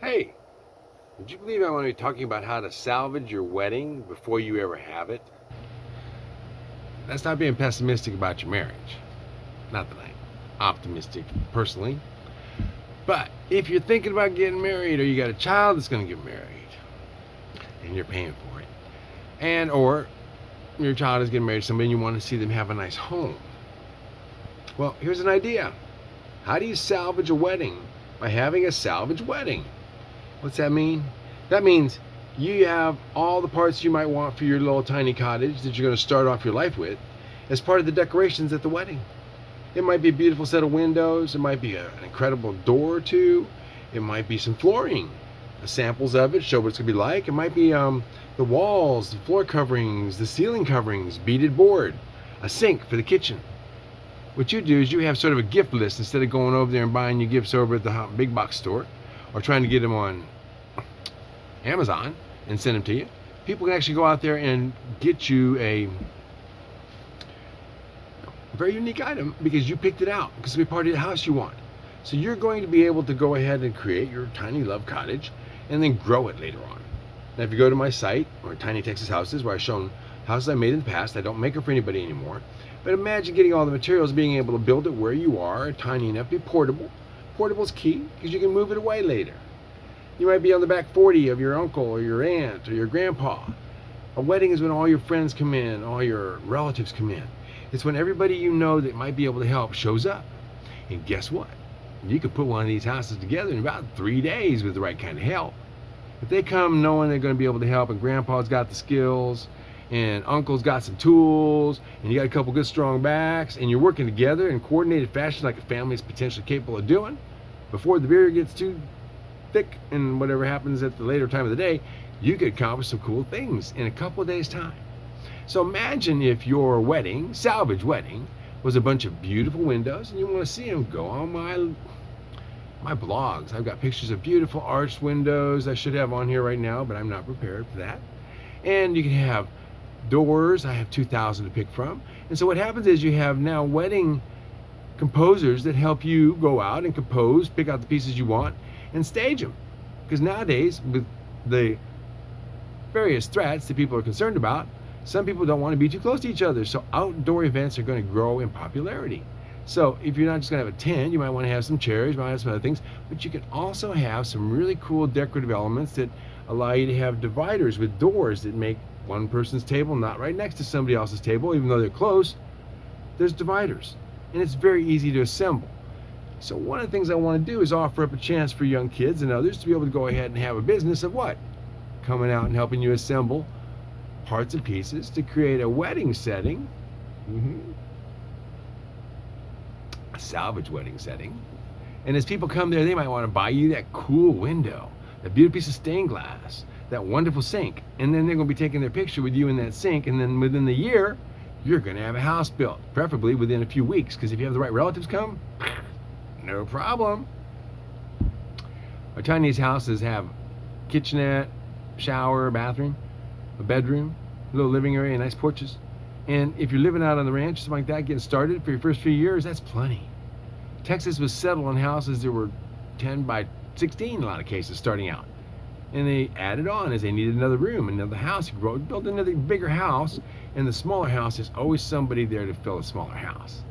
Hey, would you believe I'm going to be talking about how to salvage your wedding before you ever have it? That's not being pessimistic about your marriage. Not that I'm optimistic personally. But if you're thinking about getting married or you got a child that's going to get married and you're paying for it, and or your child is getting married to somebody and you want to see them have a nice home. Well, here's an idea. How do you salvage a wedding? By having a salvage wedding. What's that mean? That means you have all the parts you might want for your little tiny cottage that you're going to start off your life with as part of the decorations at the wedding. It might be a beautiful set of windows. It might be a, an incredible door or two. It might be some flooring, samples of it, show what it's going to be like. It might be um, the walls, the floor coverings, the ceiling coverings, beaded board, a sink for the kitchen. What you do is you have sort of a gift list instead of going over there and buying your gifts over at the big box store or trying to get them on Amazon and send them to you. People can actually go out there and get you a very unique item because you picked it out because be part of the house you want. So you're going to be able to go ahead and create your tiny love cottage and then grow it later on. Now if you go to my site or Tiny Texas Houses where I've shown houses I made in the past, I don't make them for anybody anymore. But imagine getting all the materials, being able to build it where you are, tiny enough, to be portable. Portable is key because you can move it away later. You might be on the back 40 of your uncle or your aunt or your grandpa. A wedding is when all your friends come in, all your relatives come in. It's when everybody you know that might be able to help shows up. And guess what? You could put one of these houses together in about three days with the right kind of help. If they come knowing they're going to be able to help and grandpa's got the skills and uncle's got some tools and you got a couple good strong backs and you're working together in coordinated fashion like a family is potentially capable of doing before the beer gets too thick and whatever happens at the later time of the day, you could accomplish some cool things in a couple of days' time. So imagine if your wedding, salvage wedding, was a bunch of beautiful windows and you want to see them, go on my my blogs. I've got pictures of beautiful arched windows I should have on here right now, but I'm not prepared for that. And you can have doors. I have 2,000 to pick from. And so what happens is you have now wedding composers that help you go out and compose, pick out the pieces you want, and stage them. Because nowadays, with the various threats that people are concerned about, some people don't want to be too close to each other. So outdoor events are going to grow in popularity. So if you're not just going to have a tent, you might want to have some chairs, you might have some other things, but you can also have some really cool decorative elements that allow you to have dividers with doors that make one person's table not right next to somebody else's table, even though they're close. There's dividers, and it's very easy to assemble. So one of the things I want to do is offer up a chance for young kids and others to be able to go ahead and have a business of what? Coming out and helping you assemble parts and pieces to create a wedding setting, mm -hmm. a salvage wedding setting. And as people come there, they might want to buy you that cool window, that beautiful piece of stained glass, that wonderful sink. And then they're going to be taking their picture with you in that sink. And then within the year, you're going to have a house built, preferably within a few weeks. Because if you have the right relatives come, no problem. Our Chinese houses have kitchenette, shower, bathroom, a bedroom, a little living area, nice porches. And if you're living out on the ranch, something like that, getting started for your first few years, that's plenty. Texas was settled on houses that were 10 by 16 in a lot of cases starting out. And they added on as they needed another room, another house. You build another bigger house, and the smaller house, there's always somebody there to fill a smaller house.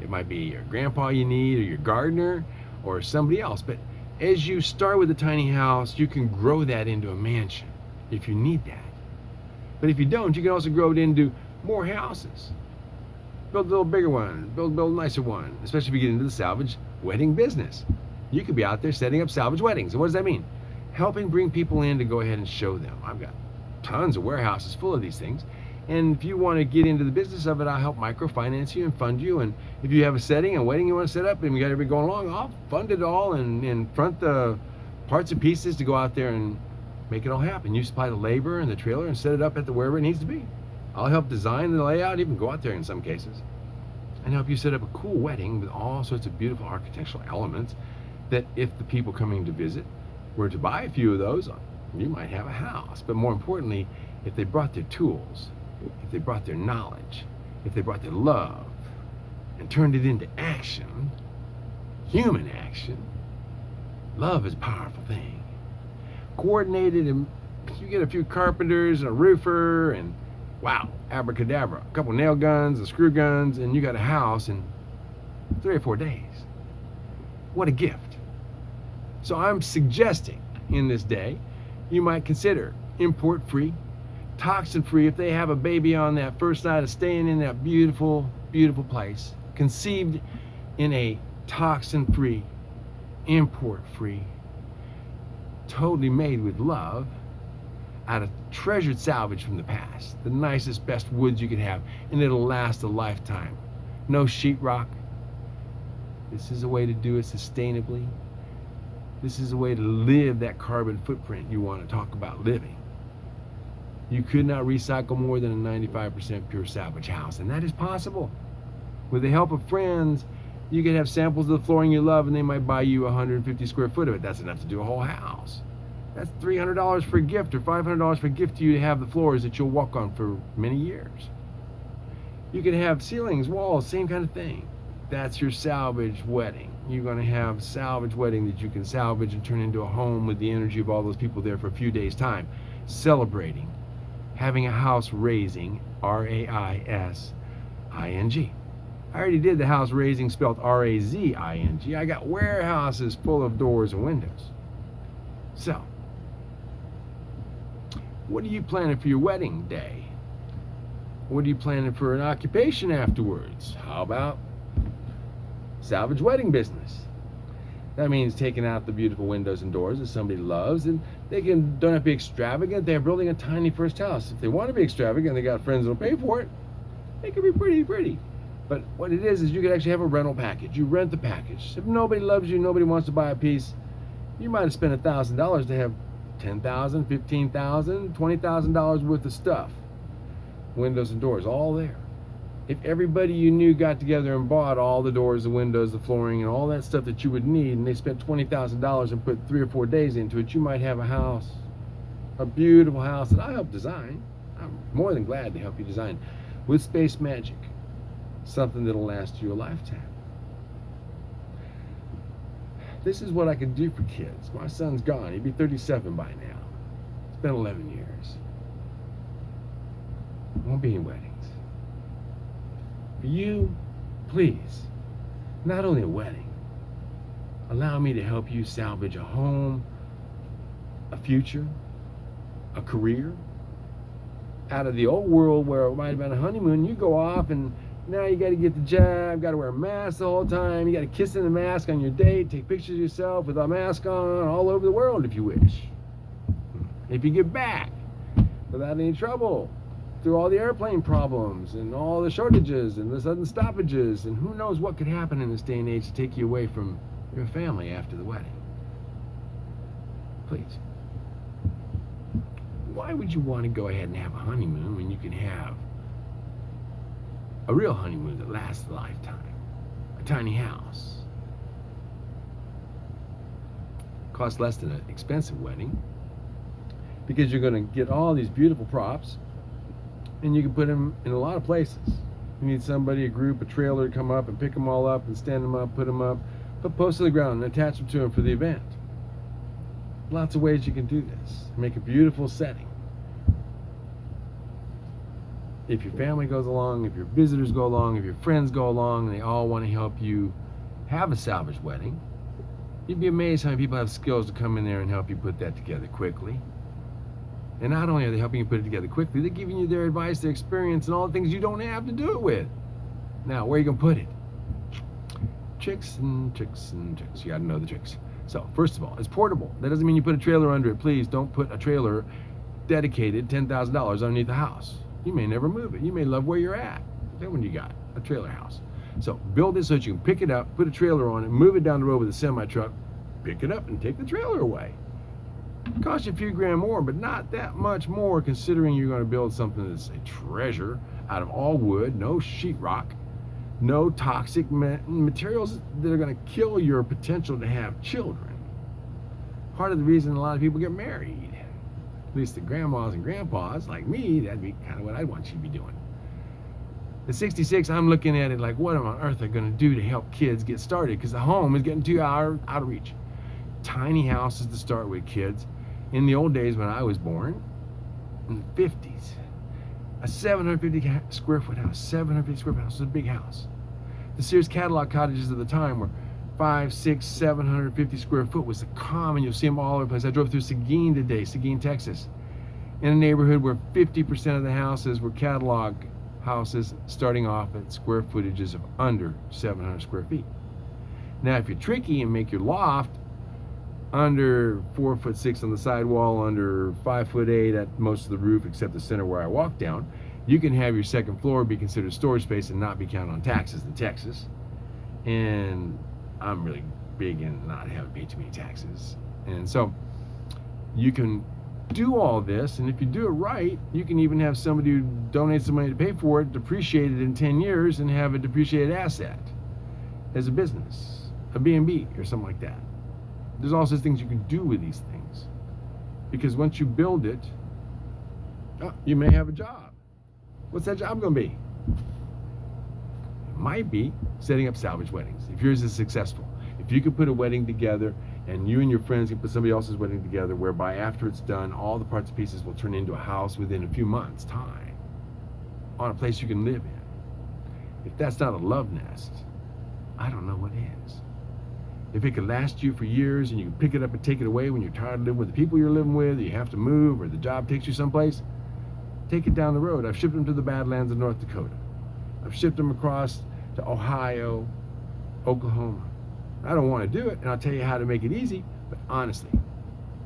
It might be your grandpa you need or your gardener or somebody else. But as you start with a tiny house, you can grow that into a mansion if you need that. But if you don't, you can also grow it into more houses. Build a little bigger one, build, build a nicer one, especially if you get into the salvage wedding business. You could be out there setting up salvage weddings. And what does that mean? Helping bring people in to go ahead and show them. I've got tons of warehouses full of these things. And if you want to get into the business of it, I'll help microfinance you and fund you. And if you have a setting, a wedding you want to set up, and we got everybody going along, I'll fund it all and, and front the parts and pieces to go out there and make it all happen. You supply the labor and the trailer and set it up at the wherever it needs to be. I'll help design the layout, even go out there in some cases, and help you set up a cool wedding with all sorts of beautiful architectural elements that if the people coming to visit were to buy a few of those, you might have a house. But more importantly, if they brought their tools, if they brought their knowledge, if they brought their love and turned it into action, human action, love is a powerful thing. coordinated and you get a few carpenters and a roofer and wow, abracadabra, a couple nail guns, and screw guns, and you got a house in three or four days. What a gift. So I'm suggesting in this day, you might consider import free, toxin free if they have a baby on that first night of staying in that beautiful, beautiful place, conceived in a toxin free, import free, totally made with love out of treasured salvage from the past, the nicest, best woods you could have, and it'll last a lifetime. No sheetrock. This is a way to do it sustainably. This is a way to live that carbon footprint you want to talk about living. You could not recycle more than a 95% pure salvage house, and that is possible. With the help of friends, you can have samples of the flooring you love, and they might buy you 150 square foot of it. That's enough to do a whole house. That's $300 for a gift or $500 for a gift to you to have the floors that you'll walk on for many years. You can have ceilings, walls, same kind of thing. That's your salvage wedding. You're going to have salvage wedding that you can salvage and turn into a home with the energy of all those people there for a few days time, celebrating, having a house raising, R-A-I-S-I-N-G. I already did the house raising spelled R-A-Z-I-N-G. I got warehouses full of doors and windows. So, what are you planning for your wedding day? What are you planning for an occupation afterwards? How about salvage wedding business? That means taking out the beautiful windows and doors that somebody loves, and they can don't have to be extravagant. They're building a tiny first house. If they want to be extravagant, they got friends that'll pay for it. It can be pretty pretty. But what it is is you can actually have a rental package. You rent the package. If nobody loves you, nobody wants to buy a piece, you might have spent a thousand dollars to have ten thousand, fifteen thousand, twenty thousand dollars worth of stuff, windows and doors, all there. If everybody you knew got together and bought all the doors, the windows, the flooring, and all that stuff that you would need, and they spent twenty thousand dollars and put three or four days into it, you might have a house, a beautiful house that I helped design. I'm more than glad to help you design with space magic, something that'll last you a lifetime this is what I can do for kids. My son's gone. He'd be 37 by now. It's been 11 years. Won't be any weddings. You, please, not only a wedding, allow me to help you salvage a home, a future, a career. Out of the old world where it might have been a honeymoon, you go off and now you got to get the jab, got to wear a mask the whole time. You got to kiss in the mask on your date, take pictures of yourself with a mask on all over the world if you wish. If you get back without any trouble through all the airplane problems and all the shortages and the sudden stoppages and who knows what could happen in this day and age to take you away from your family after the wedding. Please. Why would you want to go ahead and have a honeymoon when you can have a real honeymoon that lasts a lifetime. A tiny house. Costs less than an expensive wedding because you're going to get all these beautiful props and you can put them in a lot of places. You need somebody, a group, a trailer to come up and pick them all up and stand them up, put them up, put posts to the ground and attach them to them for the event. Lots of ways you can do this. Make a beautiful setting if your family goes along, if your visitors go along, if your friends go along, and they all want to help you have a salvage wedding, you'd be amazed how many people have skills to come in there and help you put that together quickly. And not only are they helping you put it together quickly, they're giving you their advice, their experience, and all the things you don't have to do it with. Now, where are you going to put it? Tricks and tricks and tricks. You got to know the tricks. So, first of all, it's portable. That doesn't mean you put a trailer under it. Please don't put a trailer dedicated $10,000 underneath the house. You may never move it. You may love where you're at. Then when you got a trailer house. So build it so that you can pick it up, put a trailer on it, move it down the road with a semi truck, pick it up and take the trailer away. Cost you a few grand more, but not that much more considering you're going to build something that's a treasure out of all wood, no sheetrock, no toxic materials that are going to kill your potential to have children. Part of the reason a lot of people get married at least the grandmas and grandpas like me, that'd be kind of what I'd want you to be doing. At 66, I'm looking at it like, what on earth are going to do to help kids get started? Because the home is getting too out, out of reach. Tiny houses to start with, kids. In the old days when I was born, in the 50s, a 750 square foot house, 750 square foot house was a big house. The Sears catalog cottages of the time were five, six, 750 square foot was the common. You'll see them all over the place. I drove through Seguin today, Seguin, Texas, in a neighborhood where 50% of the houses were catalog houses starting off at square footages of under 700 square feet. Now, if you're tricky and make your loft under four foot six on the sidewall, under five foot eight at most of the roof, except the center where I walk down, you can have your second floor be considered storage space and not be counted on taxes in Texas. And I'm really big in not having to pay too many taxes. And so you can do all this, and if you do it right, you can even have somebody who donates the money to pay for it depreciate it in 10 years and have a depreciated asset as a business, a B&B or something like that. There's all sorts of things you can do with these things. Because once you build it, oh, you may have a job. What's that job going to be? It might be setting up salvage weddings. If yours is successful, if you can put a wedding together and you and your friends can put somebody else's wedding together whereby after it's done all the parts and pieces will turn into a house within a few months time on a place you can live in if that's not a love nest i don't know what is if it could last you for years and you can pick it up and take it away when you're tired of living with the people you're living with you have to move or the job takes you someplace take it down the road. I've shipped them to the badlands of north dakota. I've shipped them across to ohio oklahoma. I don't want to do it, and I'll tell you how to make it easy, but honestly,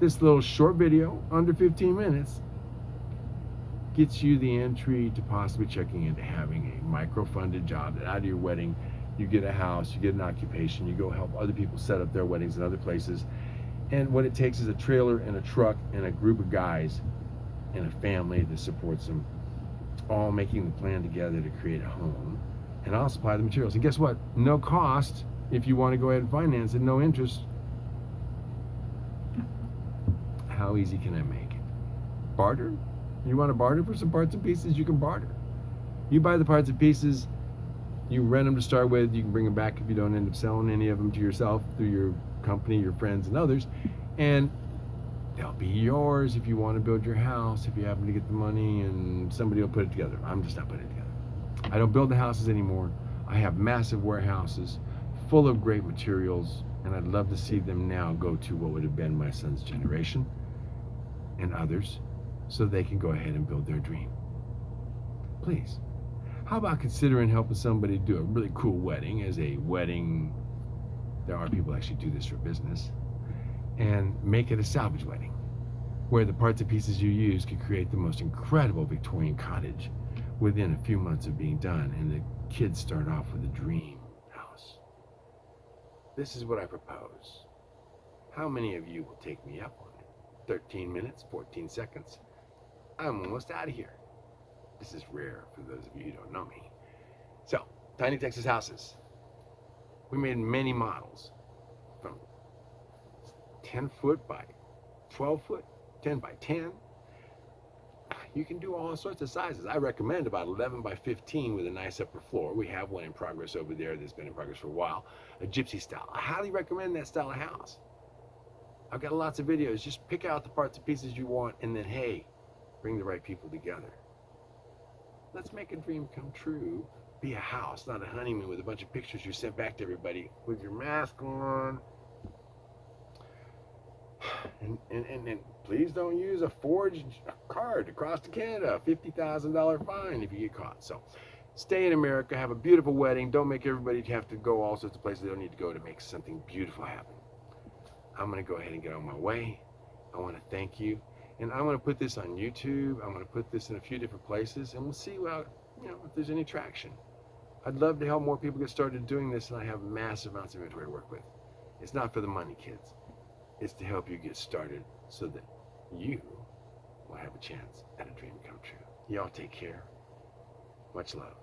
this little short video, under 15 minutes, gets you the entry to possibly checking into having a micro-funded job that out of your wedding, you get a house, you get an occupation, you go help other people set up their weddings in other places. And what it takes is a trailer and a truck and a group of guys and a family that supports them, all making the plan together to create a home. And I'll supply the materials. And guess what? No cost if you want to go ahead and finance it, no interest. How easy can I make it? Barter? You want to barter for some parts and pieces? You can barter. You buy the parts and pieces, you rent them to start with, you can bring them back if you don't end up selling any of them to yourself through your company, your friends, and others. And they'll be yours if you want to build your house, if you happen to get the money, and somebody will put it together. I'm just not putting it together. I don't build the houses anymore. I have massive warehouses full of great materials, and I'd love to see them now go to what would have been my son's generation and others so they can go ahead and build their dream. Please. How about considering helping somebody do a really cool wedding as a wedding? There are people actually do this for business. And make it a salvage wedding where the parts and pieces you use could create the most incredible Victorian cottage within a few months of being done. And the kids start off with a dream. House. This is what I propose. How many of you will take me up on it? 13 minutes, 14 seconds. I'm almost out of here. This is rare for those of you who don't know me. So, Tiny Texas Houses. We made many models from 10 foot by 12 foot, 10 by 10, you can do all sorts of sizes. I recommend about 11 by 15 with a nice upper floor. We have one in progress over there that's been in progress for a while, a gypsy style. I highly recommend that style of house. I've got lots of videos. Just pick out the parts and pieces you want and then, hey, bring the right people together. Let's make a dream come true. Be a house, not a honeymoon with a bunch of pictures you sent back to everybody with your mask on, and, and, and, and, please don't use a forged card to cross to Canada. $50,000 fine if you get caught. So stay in America, have a beautiful wedding. Don't make everybody have to go all sorts of places they don't need to go to make something beautiful happen. I'm going to go ahead and get on my way. I want to thank you. And I'm going to put this on YouTube. I'm going to put this in a few different places, and we'll see well, you know, if there's any traction. I'd love to help more people get started doing this, and I have massive amounts of inventory to work with. It's not for the money, kids It's to help you get started so that you will have a chance at a dream come true. Y'all take care. Much love.